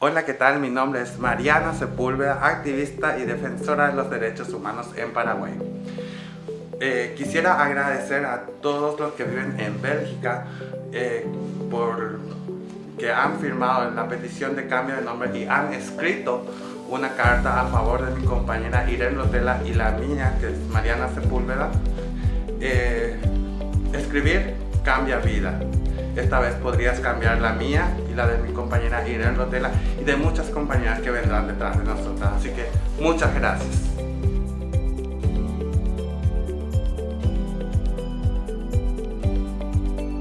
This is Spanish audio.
Hola, ¿qué tal? Mi nombre es Mariana Sepúlveda, activista y defensora de los derechos humanos en Paraguay. Eh, quisiera agradecer a todos los que viven en Bélgica eh, por que han firmado la petición de cambio de nombre y han escrito una carta a favor de mi compañera Irene Lotela y la mía, que es Mariana Sepúlveda. Eh, escribir cambia vida. Esta vez podrías cambiar la mía y la de mi compañera Irene Rotela y de muchas compañeras que vendrán detrás de nosotras. Así que muchas gracias.